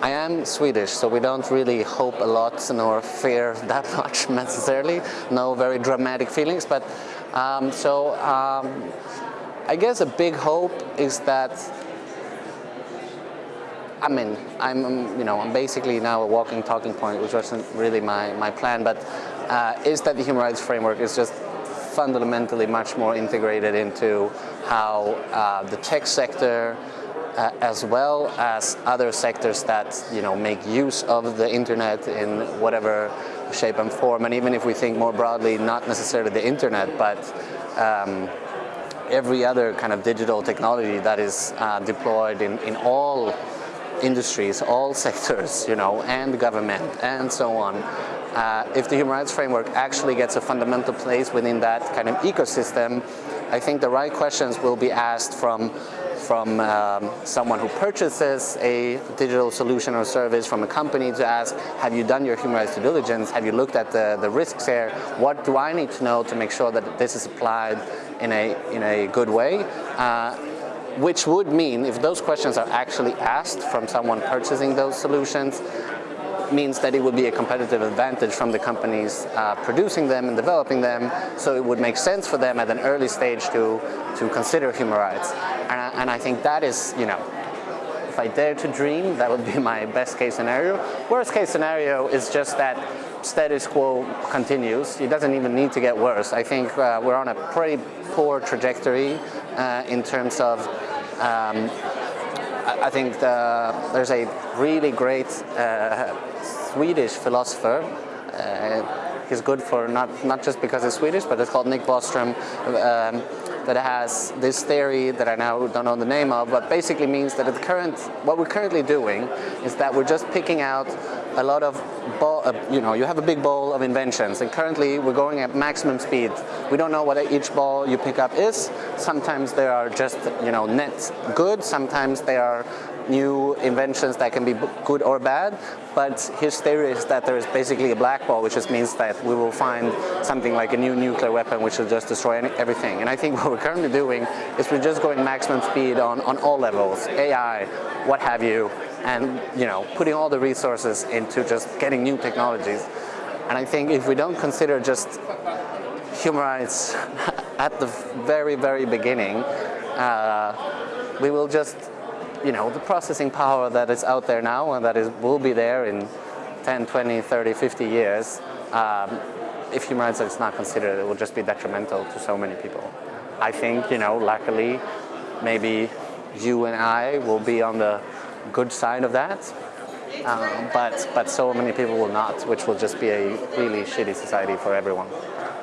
I am Swedish, so we don't really hope a lot nor fear that much necessarily. No very dramatic feelings, but um, so um, I guess a big hope is that I mean, I'm, you know, I'm basically now a walking talking point, which wasn't really my, my plan, but uh, is that the human rights framework is just fundamentally much more integrated into how uh, the tech sector, uh, as well as other sectors that you know make use of the internet in whatever shape and form. And even if we think more broadly, not necessarily the internet, but um, every other kind of digital technology that is uh, deployed in, in all industries, all sectors, you know, and government, and so on. Uh, if the human rights framework actually gets a fundamental place within that kind of ecosystem, I think the right questions will be asked from from um, someone who purchases a digital solution or service from a company to ask, have you done your human rights due diligence? Have you looked at the, the risks here? What do I need to know to make sure that this is applied in a, in a good way? Uh, which would mean if those questions are actually asked from someone purchasing those solutions, means that it would be a competitive advantage from the companies uh, producing them and developing them, so it would make sense for them at an early stage to, to consider human rights. And I, and I think that is, you know, if I dare to dream, that would be my best case scenario. Worst case scenario is just that status quo continues. It doesn't even need to get worse. I think uh, we're on a pretty poor trajectory uh, in terms of um, I think the, there's a really great uh, Swedish philosopher. He's good for not, not just because he's Swedish, but it's called Nick Bostrom. Um, that has this theory that I now don't know the name of, but basically means that the current, what we're currently doing is that we're just picking out a lot of, uh, you know, you have a big bowl of inventions, and currently we're going at maximum speed. We don't know what each ball you pick up is. Sometimes they are just, you know, net good. Sometimes they are new inventions that can be good or bad, but his theory is that there is basically a black ball, which just means that we will find something like a new nuclear weapon which will just destroy any, everything. And I think what we're currently doing is we're just going maximum speed on, on all levels, AI, what have you, and you know, putting all the resources into just getting new technologies. And I think if we don't consider just human rights at the very, very beginning, uh, we will just you know, the processing power that is out there now and that is, will be there in 10, 20, 30, 50 years, um, if human rights is not considered, it will just be detrimental to so many people. I think, you know, luckily, maybe you and I will be on the good side of that, um, but, but so many people will not, which will just be a really shitty society for everyone.